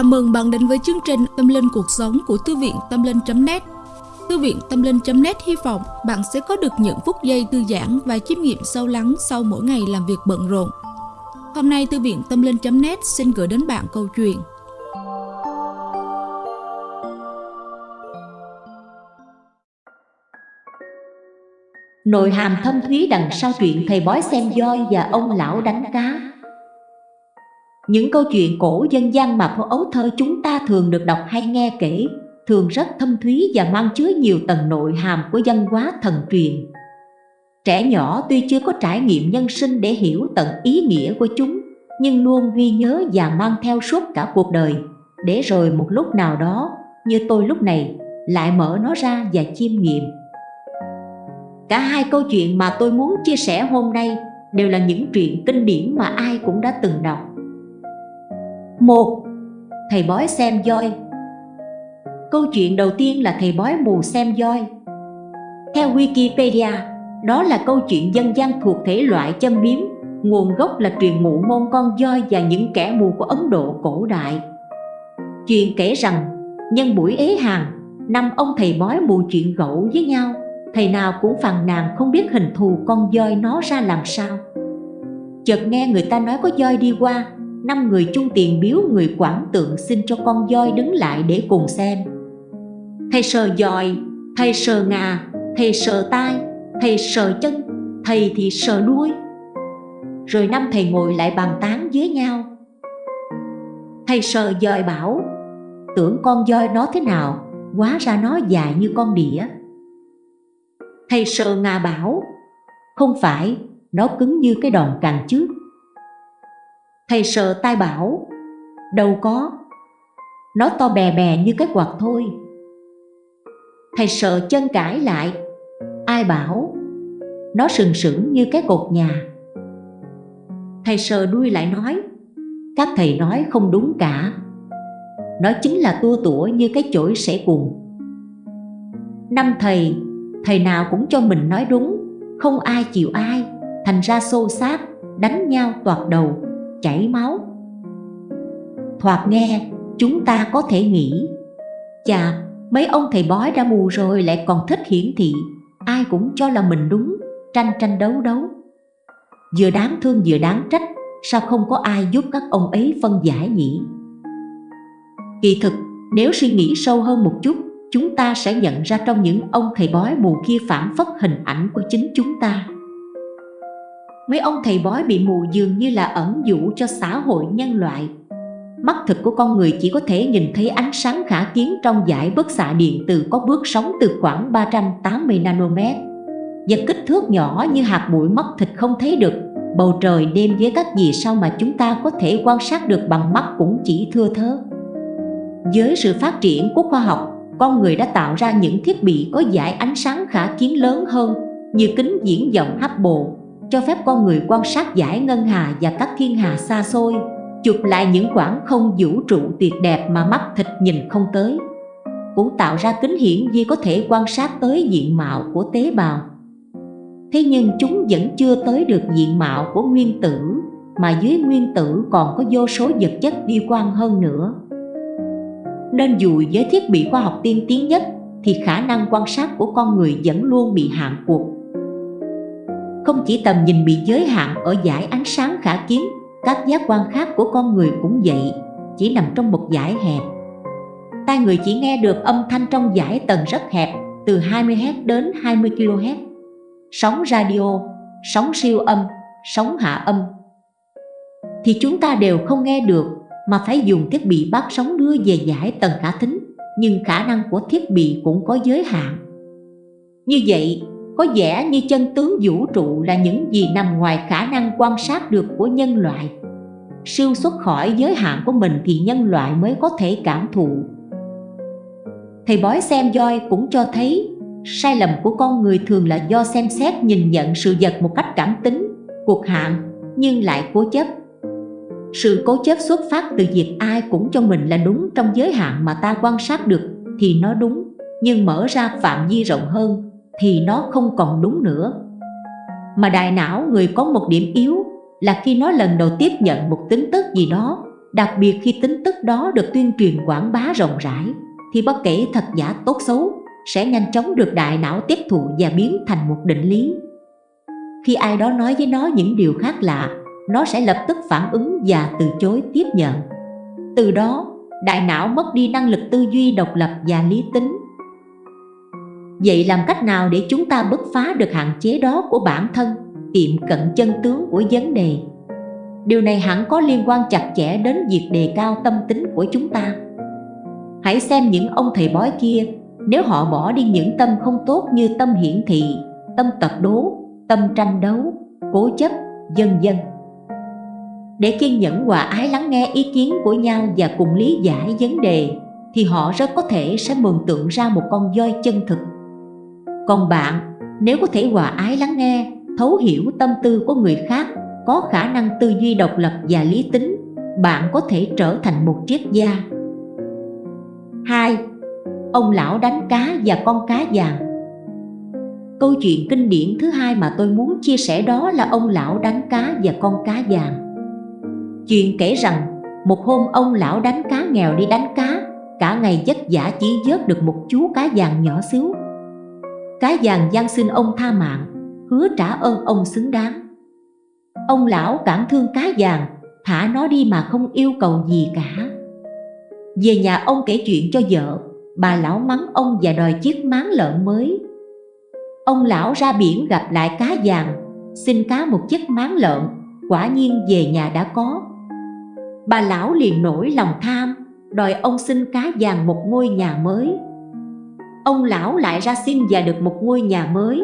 Chào mừng bạn đến với chương trình Tâm Linh Cuộc Sống của Thư viện Tâm Linh.net Thư viện Tâm Linh.net hy vọng bạn sẽ có được những phút giây thư giãn và chiêm nghiệm sâu lắng sau mỗi ngày làm việc bận rộn. Hôm nay, Thư viện Tâm Linh.net xin gửi đến bạn câu chuyện. Nội hàm thâm thúy đằng sau chuyện thầy bói xem voi và ông lão đánh cá những câu chuyện cổ dân gian mà phố ấu thơ chúng ta thường được đọc hay nghe kể thường rất thâm thúy và mang chứa nhiều tầng nội hàm của văn hóa thần truyền. Trẻ nhỏ tuy chưa có trải nghiệm nhân sinh để hiểu tận ý nghĩa của chúng, nhưng luôn ghi nhớ và mang theo suốt cả cuộc đời, để rồi một lúc nào đó, như tôi lúc này, lại mở nó ra và chiêm nghiệm. Cả hai câu chuyện mà tôi muốn chia sẻ hôm nay đều là những chuyện kinh điển mà ai cũng đã từng đọc một Thầy bói xem voi. Câu chuyện đầu tiên là thầy bói mù xem voi. Theo Wikipedia, đó là câu chuyện dân gian thuộc thể loại châm biếm. Nguồn gốc là truyền ngụ môn con voi và những kẻ mù của Ấn Độ cổ đại. Chuyện kể rằng, nhân buổi ế hàng, năm ông thầy bói mù chuyện gẫu với nhau. Thầy nào cũng phàn nàn không biết hình thù con voi nó ra làm sao. Chợt nghe người ta nói có voi đi qua năm người chung tiền biếu người quản tượng xin cho con voi đứng lại để cùng xem. Thầy sờ dòi, thầy sờ ngà, thầy sờ tai, thầy sờ chân, thầy thì sờ đuôi. Rồi năm thầy ngồi lại bàn tán với nhau. Thầy sờ dòi bảo, tưởng con voi nó thế nào, hóa ra nó dài như con đĩa. Thầy sờ ngà bảo, không phải, nó cứng như cái đòn càng trước. Thầy sợ tai bảo, Đâu có. Nó to bè bè như cái quạt thôi. Thầy sợ chân cãi lại, Ai bảo? Nó sừng sững như cái cột nhà. Thầy sờ đuôi lại nói, Các thầy nói không đúng cả. Nó chính là tua tủa như cái chổi sẽ cùng Năm thầy Thầy nào cũng cho mình nói đúng, Không ai chịu ai, Thành ra xô xát, Đánh nhau toạt đầu chảy máu. Thoạt nghe, chúng ta có thể nghĩ, chà, mấy ông thầy bói đã mù rồi, lại còn thích hiển thị. Ai cũng cho là mình đúng, tranh tranh đấu đấu. Vừa đáng thương vừa đáng trách, sao không có ai giúp các ông ấy phân giải nhỉ? Kỳ thực, nếu suy nghĩ sâu hơn một chút, chúng ta sẽ nhận ra trong những ông thầy bói mù kia phản phất hình ảnh của chính chúng ta mấy ông thầy bói bị mù dường như là ẩn dụ cho xã hội nhân loại. Mắt thực của con người chỉ có thể nhìn thấy ánh sáng khả kiến trong giải bức xạ điện từ có bước sóng từ khoảng 380 nanomet. Và kích thước nhỏ như hạt bụi mắt thịt không thấy được. Bầu trời đêm với các gì sao mà chúng ta có thể quan sát được bằng mắt cũng chỉ thưa thớ với sự phát triển của khoa học, con người đã tạo ra những thiết bị có giải ánh sáng khả kiến lớn hơn như kính diễn vọng Hubble cho phép con người quan sát giải ngân hà và các thiên hà xa xôi, chụp lại những khoảng không vũ trụ tuyệt đẹp mà mắt thịt nhìn không tới. Cũng tạo ra kính hiển vi có thể quan sát tới diện mạo của tế bào. Thế nhưng chúng vẫn chưa tới được diện mạo của nguyên tử, mà dưới nguyên tử còn có vô số vật chất vi quan hơn nữa. Nên dù với thiết bị khoa học tiên tiến nhất thì khả năng quan sát của con người vẫn luôn bị hạn cuộc không chỉ tầm nhìn bị giới hạn ở giải ánh sáng khả kiến, các giác quan khác của con người cũng vậy, chỉ nằm trong một giải hẹp. Tai người chỉ nghe được âm thanh trong giải tầng rất hẹp, từ 20Hz đến 20 kHz. Sóng radio, sóng siêu âm, sóng hạ âm. Thì chúng ta đều không nghe được mà phải dùng thiết bị bắt sóng đưa về giải tầng khả thính, nhưng khả năng của thiết bị cũng có giới hạn. Như vậy, có vẻ như chân tướng vũ trụ là những gì nằm ngoài khả năng quan sát được của nhân loại. Siêu xuất khỏi giới hạn của mình thì nhân loại mới có thể cảm thụ. Thầy bói xem voi cũng cho thấy, sai lầm của con người thường là do xem xét nhìn nhận sự vật một cách cảm tính, cuộc hạn nhưng lại cố chấp. Sự cố chấp xuất phát từ việc ai cũng cho mình là đúng trong giới hạn mà ta quan sát được thì nó đúng, nhưng mở ra phạm vi rộng hơn thì nó không còn đúng nữa mà đại não người có một điểm yếu là khi nó lần đầu tiếp nhận một tính tức gì đó đặc biệt khi tính tức đó được tuyên truyền quảng bá rộng rãi, thì bất kể thật giả tốt xấu sẽ nhanh chóng được đại não tiếp thụ và biến thành một định lý. Khi ai đó nói với nó những điều khác lạ, nó sẽ lập tức phản ứng và từ chối tiếp nhận. Từ đó, đại não mất đi năng lực tư duy độc lập và lý tính. Vậy làm cách nào để chúng ta bứt phá được hạn chế đó của bản thân, tiệm cận chân tướng của vấn đề? Điều này hẳn có liên quan chặt chẽ đến việc đề cao tâm tính của chúng ta. Hãy xem những ông thầy bói kia, nếu họ bỏ đi những tâm không tốt như tâm hiển thị, tâm tập đố, tâm tranh đấu, cố chấp, dân dân để kiên nhẫn hòa ái lắng nghe ý kiến của nhau và cùng lý giải vấn đề thì họ rất có thể sẽ mường tượng ra một con voi chân thực còn bạn, nếu có thể hòa ái lắng nghe, thấu hiểu tâm tư của người khác, có khả năng tư duy độc lập và lý tính, bạn có thể trở thành một triết gia. 2. Ông lão đánh cá và con cá vàng. Câu chuyện kinh điển thứ hai mà tôi muốn chia sẻ đó là ông lão đánh cá và con cá vàng. Chuyện kể rằng, một hôm ông lão đánh cá nghèo đi đánh cá, Cả ngày vất vả chỉ vớt được một chú cá vàng nhỏ xíu. Cá vàng gian xin ông tha mạng, Hứa trả ơn ông xứng đáng. Ông lão cảm thương cá vàng Thả nó đi mà không yêu cầu gì cả. Về nhà ông kể chuyện cho vợ, Bà lão mắng ông và đòi chiếc máng lợn mới. Ông lão ra biển gặp lại cá vàng Xin cá một chiếc máng lợn, Quả nhiên về nhà đã có. Bà lão liền nổi lòng tham, đòi ông xin cá vàng một ngôi nhà mới ông lão lại ra xin và được một ngôi nhà mới.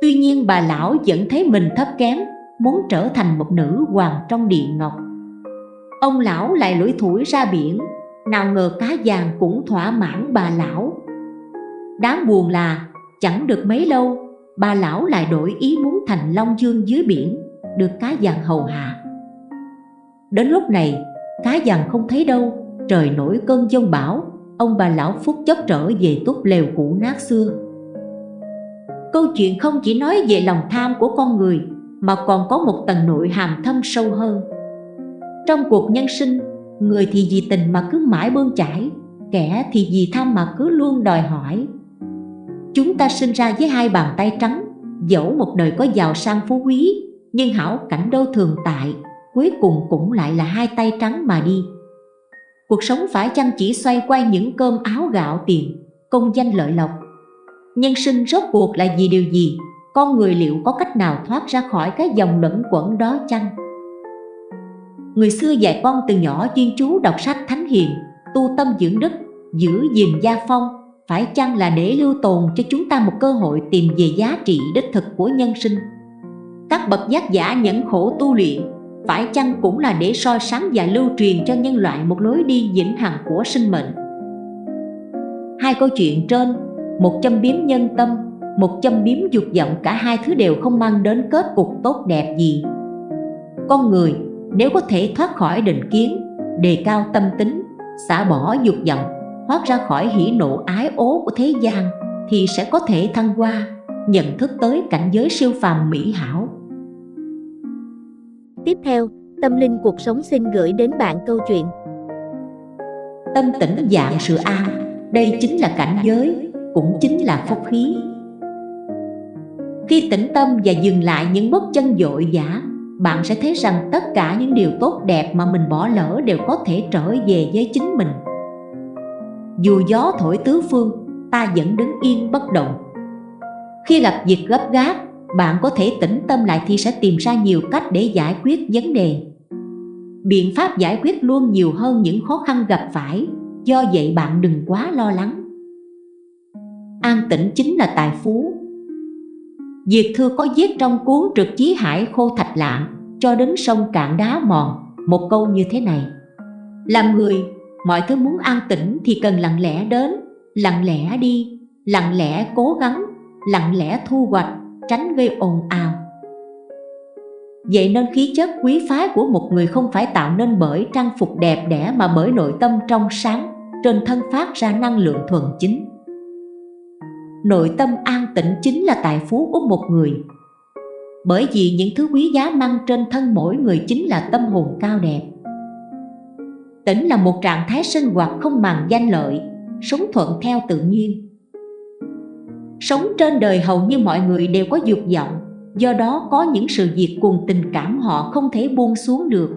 Tuy nhiên bà lão vẫn thấy mình thấp kém muốn trở thành một nữ hoàng trong điện ngọc ông lão lại lủi thủi ra biển nào ngờ cá vàng cũng thỏa mãn bà lão. Đáng buồn là chẳng được mấy lâu bà lão lại đổi ý muốn thành long dương dưới biển được cá vàng hầu hạ. Đến lúc này, cá vàng không thấy đâu, trời nổi cơn giông bão, ông bà lão phúc chốc trở về túp lều cũ nát xưa. Câu chuyện không chỉ nói về lòng tham của con người, mà còn có một tầng nội hàm thâm sâu hơn. Trong cuộc nhân sinh, người thì vì tình mà cứ mãi bươn chải, kẻ thì vì tham mà cứ luôn đòi hỏi. Chúng ta sinh ra với hai bàn tay trắng, dẫu một đời có giàu sang phú quý, nhưng hảo cảnh đâu thường tại, cuối cùng cũng lại là hai tay trắng mà đi cuộc sống phải chăng chỉ xoay quanh những cơm áo gạo tiền, công danh lợi lộc. Nhân sinh rốt cuộc là vì điều gì? Con người liệu có cách nào thoát ra khỏi cái dòng luẩn quẩn đó chăng? Người xưa dạy con từ nhỏ chuyên chú đọc sách thánh hiền, tu tâm dưỡng đức, giữ gìn gia phong, phải chăng là để lưu tồn cho chúng ta một cơ hội tìm về giá trị đích thực của nhân sinh? Các bậc giác giả nhẫn khổ tu luyện phải chăng cũng là để soi sáng và lưu truyền cho nhân loại một lối đi vĩnh hằng của sinh mệnh? Hai câu chuyện trên, một châm biếm nhân tâm, một châm biếm dục vọng, cả hai thứ đều không mang đến kết cục tốt đẹp gì. Con người, nếu có thể thoát khỏi định kiến, đề cao tâm tính, xả bỏ dục vọng, thoát ra khỏi hỉ nộ ái ố của thế gian, thì sẽ có thể thăng hoa, nhận thức tới cảnh giới siêu phàm mỹ hảo. Tiếp theo, Tâm Linh Cuộc Sống xin gửi đến bạn câu chuyện. Tâm tĩnh dạng sự an, đây chính là cảnh giới, cũng chính là phúc khí. Khi tĩnh tâm và dừng lại những bước chân dội dã Bạn sẽ thấy rằng tất cả những điều tốt đẹp mà mình bỏ lỡ đều có thể trở về với chính mình. Dù gió thổi tứ phương, ta vẫn đứng yên bất động. Khi gặp việc gấp gáp, bạn có thể tĩnh tâm lại thì sẽ tìm ra nhiều cách để giải quyết vấn đề. Biện pháp giải quyết luôn nhiều hơn những khó khăn gặp phải. Do vậy bạn đừng quá lo lắng. An tĩnh chính là tài phú. Diệt Thư có viết trong cuốn trực chí hải khô thạch lạng cho đến sông cạn đá mòn một câu như thế này. Làm người, mọi thứ muốn an tĩnh thì cần lặng lẽ đến, lặng lẽ đi, lặng lẽ cố gắng, lặng lẽ thu hoạch tránh gây ồn ào Vậy nên khí chất quý phái của một người không phải tạo nên bởi trang phục đẹp đẽ mà bởi nội tâm trong sáng, trên thân phát ra năng lượng thuần chính. Nội tâm an tĩnh chính là tài phú của một người. Bởi vì những thứ quý giá mang trên thân mỗi người chính là tâm hồn cao đẹp. Tỉnh là một trạng thái sinh hoạt không màng danh lợi, sống thuận theo tự nhiên. Sống trên đời hầu như mọi người đều có dục vọng, do đó có những sự việc cùng tình cảm họ không thể buông xuống được.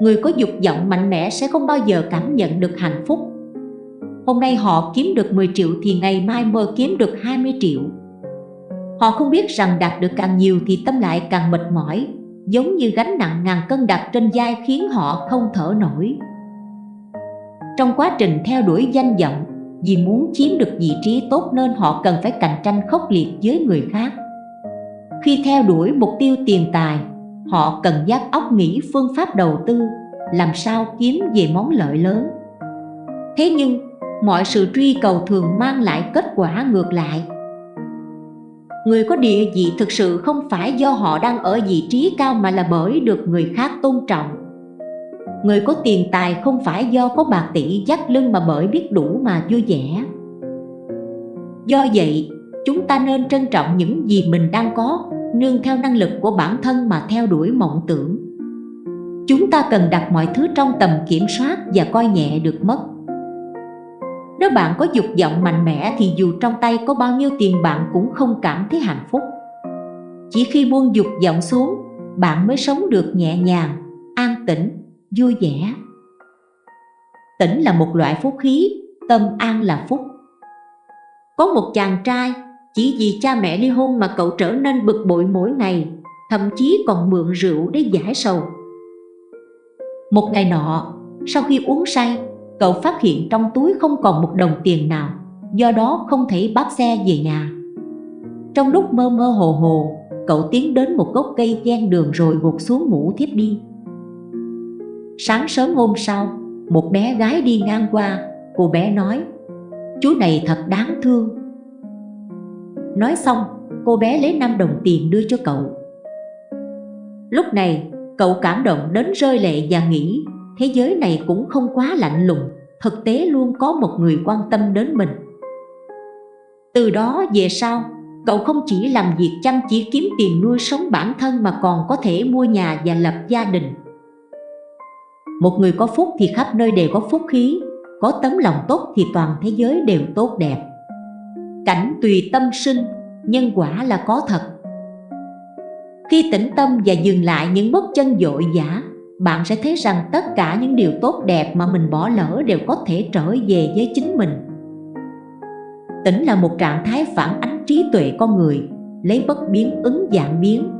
Người có dục vọng mạnh mẽ sẽ không bao giờ cảm nhận được hạnh phúc. Hôm nay họ kiếm được 10 triệu thì ngày mai mơ kiếm được 20 triệu. Họ không biết rằng đạt được càng nhiều thì tâm lại càng mệt mỏi, giống như gánh nặng ngàn cân đặt trên vai khiến họ không thở nổi. Trong quá trình theo đuổi danh vọng, vì muốn chiếm được vị trí tốt nên họ cần phải cạnh tranh khốc liệt với người khác. Khi theo đuổi mục tiêu tiền tài, họ cần giác óc nghĩ phương pháp đầu tư, làm sao kiếm về món lợi lớn. Thế nhưng, mọi sự truy cầu thường mang lại kết quả ngược lại người có địa vị thực sự không phải do họ đang ở vị trí cao mà là bởi được người khác tôn trọng người có tiền tài không phải do có bạc tỷ dắt lưng mà bởi biết đủ mà vui vẻ. Do vậy chúng ta nên trân trọng những gì mình đang có nương theo năng lực của bản thân mà theo đuổi mộng tưởng. Chúng ta cần đặt mọi thứ trong tầm kiểm soát và coi nhẹ được mất. Nếu bạn có dục vọng mạnh mẽ thì dù trong tay có bao nhiêu tiền bạn cũng không cảm thấy hạnh phúc. Chỉ khi buông dục vọng xuống, bạn mới sống được nhẹ nhàng, an tĩnh, vui vẻ. Tĩnh là một loại phúc khí, tâm an là phúc. Có một chàng trai, chỉ vì cha mẹ ly hôn mà cậu trở nên bực bội mỗi ngày Thậm chí còn mượn rượu để giải sầu. Một ngày nọ, sau khi uống say cậu phát hiện trong túi không còn một đồng tiền nào do đó không thể bắt xe về nhà. Trong lúc mơ mơ hồ hồ cậu tiến đến một gốc cây ven đường rồi gục xuống ngủ thiếp đi sáng sớm hôm sau, một bé gái đi ngang qua, cô bé nói, chú này thật đáng thương. Nói xong, cô bé lấy 5 đồng tiền đưa cho cậu. Lúc này, cậu cảm động đến rơi lệ và nghĩ, thế giới này cũng không quá lạnh lùng, thực tế luôn có một người quan tâm đến mình. Từ đó về sau, cậu không chỉ làm việc chăm chỉ kiếm tiền nuôi sống bản thân mà còn có thể mua nhà và lập gia đình một người có phúc thì khắp nơi đều có phúc khí, có tấm lòng tốt thì toàn thế giới đều tốt đẹp. Cảnh tùy tâm sinh, nhân quả là có thật. Khi tĩnh tâm và dừng lại những bước chân dội dã, bạn sẽ thấy rằng tất cả những điều tốt đẹp mà mình bỏ lỡ đều có thể trở về với chính mình. Tỉnh là một trạng thái phản ánh trí tuệ con người, lấy bất biến ứng dạng biến.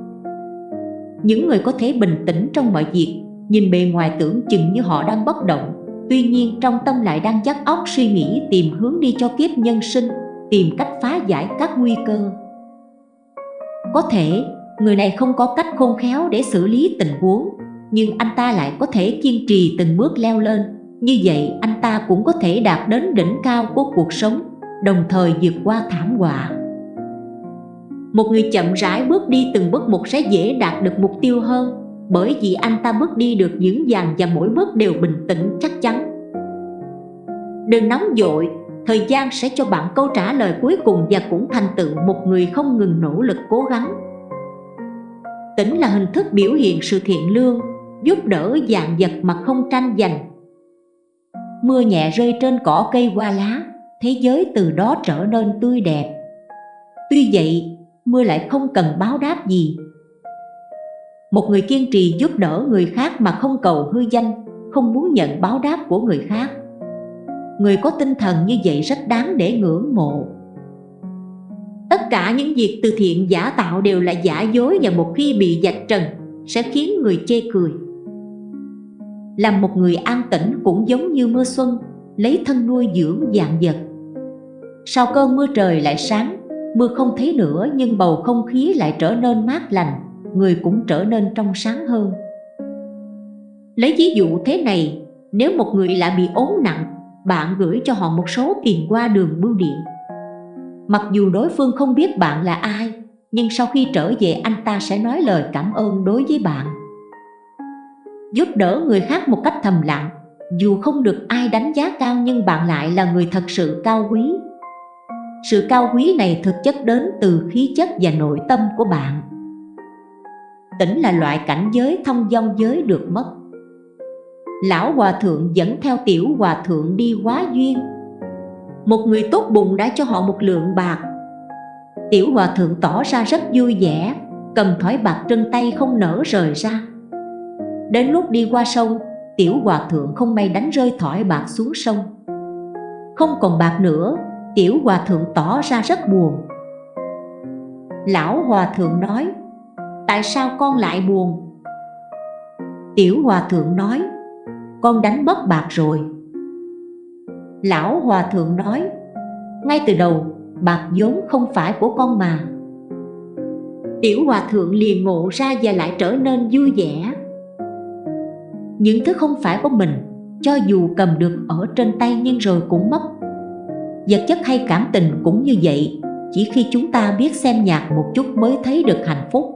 Những người có thể bình tĩnh trong mọi việc nhìn bề ngoài tưởng chừng như họ đang bất động. Tuy nhiên, trong tâm lại đang dắt óc suy nghĩ, tìm hướng đi cho kiếp nhân sinh, tìm cách phá giải các nguy cơ. Có thể, người này không có cách khôn khéo để xử lý tình huống, nhưng anh ta lại có thể kiên trì từng bước leo lên. Như vậy, anh ta cũng có thể đạt đến đỉnh cao của cuộc sống, đồng thời vượt qua thảm họa. Một người chậm rãi bước đi từng bước một sẽ dễ đạt được mục tiêu hơn bởi vì anh ta bước đi được dưỡng dàng và mỗi bước đều bình tĩnh, chắc chắn. Đừng nóng dội, thời gian sẽ cho bạn câu trả lời cuối cùng và cũng thành tựu một người không ngừng nỗ lực cố gắng. Tỉnh là hình thức biểu hiện sự thiện lương, giúp đỡ dạng vật mà không tranh giành. Mưa nhẹ rơi trên cỏ cây qua lá, thế giới từ đó trở nên tươi đẹp. Tuy vậy, mưa lại không cần báo đáp gì một người kiên trì giúp đỡ người khác mà không cầu hư danh, không muốn nhận báo đáp của người khác. Người có tinh thần như vậy rất đáng để ngưỡng mộ. Tất cả những việc từ thiện giả tạo đều là giả dối và một khi bị dạch trần, sẽ khiến người chê cười. Làm một người an tĩnh cũng giống như mưa xuân, lấy thân nuôi dưỡng dạng vật. Sau cơn mưa trời lại sáng, mưa không thấy nữa nhưng bầu không khí lại trở nên mát lành người cũng trở nên trong sáng hơn. Lấy ví dụ thế này, nếu một người lại bị ốm nặng, bạn gửi cho họ một số tiền qua đường bưu điện. Mặc dù đối phương không biết bạn là ai, nhưng sau khi trở về anh ta sẽ nói lời cảm ơn đối với bạn. Giúp đỡ người khác một cách thầm lặng, dù không được ai đánh giá cao nhưng bạn lại là người thật sự cao quý. Sự cao quý này thực chất đến từ khí chất và nội tâm của bạn tỉnh là loại cảnh giới thông dong giới được mất. Lão hòa thượng dẫn theo tiểu hòa thượng đi hóa duyên. Một người tốt bụng đã cho họ một lượng bạc. Tiểu hòa thượng tỏ ra rất vui vẻ, Cầm thỏi bạc trên tay không nở rời ra. Đến lúc đi qua sông, Tiểu hòa thượng không may đánh rơi thỏi bạc xuống sông. Không còn bạc nữa, Tiểu hòa thượng tỏ ra rất buồn. Lão hòa thượng nói Tại sao con lại buồn? Tiểu hòa thượng nói, Con đánh mất bạc rồi. Lão hòa thượng nói, Ngay từ đầu, bạc vốn không phải của con mà. Tiểu hòa thượng liền ngộ ra và lại trở nên vui vẻ. Những thứ không phải của mình, Cho dù cầm được ở trên tay nhưng rồi cũng mất Vật chất hay cảm tình cũng như vậy, Chỉ khi chúng ta biết xem nhạc một chút mới thấy được hạnh phúc.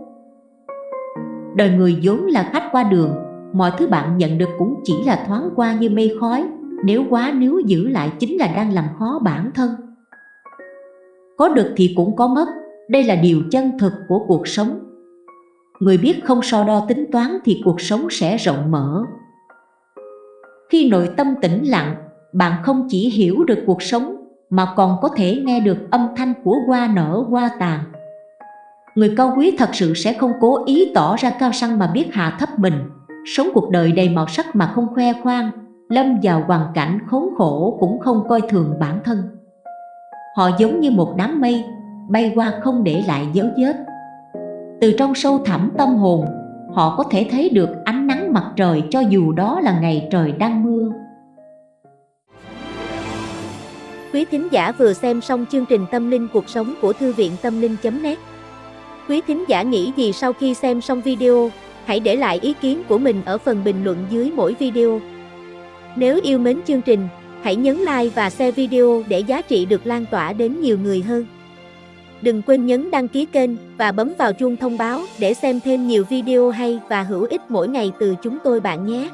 Đời người vốn là khách qua đường Mọi thứ bạn nhận được cũng chỉ là thoáng qua như mây khói Nếu quá nếu giữ lại chính là đang làm khó bản thân. Có được thì cũng có mất Đây là điều chân thực của cuộc sống. Người biết không so đo tính toán thì cuộc sống sẽ rộng mở. Khi nội tâm tĩnh lặng, bạn không chỉ hiểu được cuộc sống Mà còn có thể nghe được âm thanh của hoa nở hoa tàn. Người cao quý thật sự sẽ không cố ý tỏ ra cao sang mà biết hạ thấp mình. Sống cuộc đời đầy màu sắc mà không khoe khoang, Lâm vào hoàn cảnh khốn khổ cũng không coi thường bản thân. Họ giống như một đám mây, Bay qua không để lại dấu vết. Từ trong sâu thẳm tâm hồn, Họ có thể thấy được ánh nắng mặt trời cho dù đó là ngày trời đang mưa. Quý thính giả vừa xem xong chương trình Tâm linh cuộc sống của Thư viện Tâm linh.net Quý thính giả nghĩ gì sau khi xem xong video, hãy để lại ý kiến của mình ở phần bình luận dưới mỗi video. Nếu yêu mến chương trình, hãy nhấn like và share video để giá trị được lan tỏa đến nhiều người hơn. Đừng quên nhấn đăng ký kênh và bấm vào chuông thông báo để xem thêm nhiều video hay và hữu ích mỗi ngày từ chúng tôi bạn nhé.